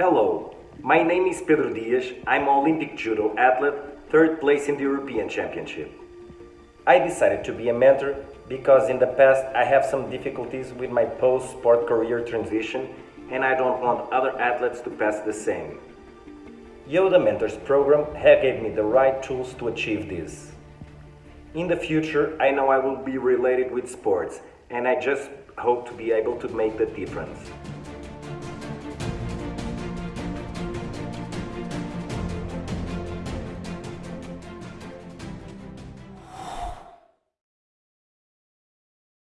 Hello, my name is Pedro Dias. I'm an Olympic judo athlete, third place in the European Championship. I decided to be a mentor because in the past I have some difficulties with my post-sport career transition and I don't want other athletes to pass the same. Yoda Mentors program have gave me the right tools to achieve this. In the future, I know I will be related with sports and I just hope to be able to make the difference.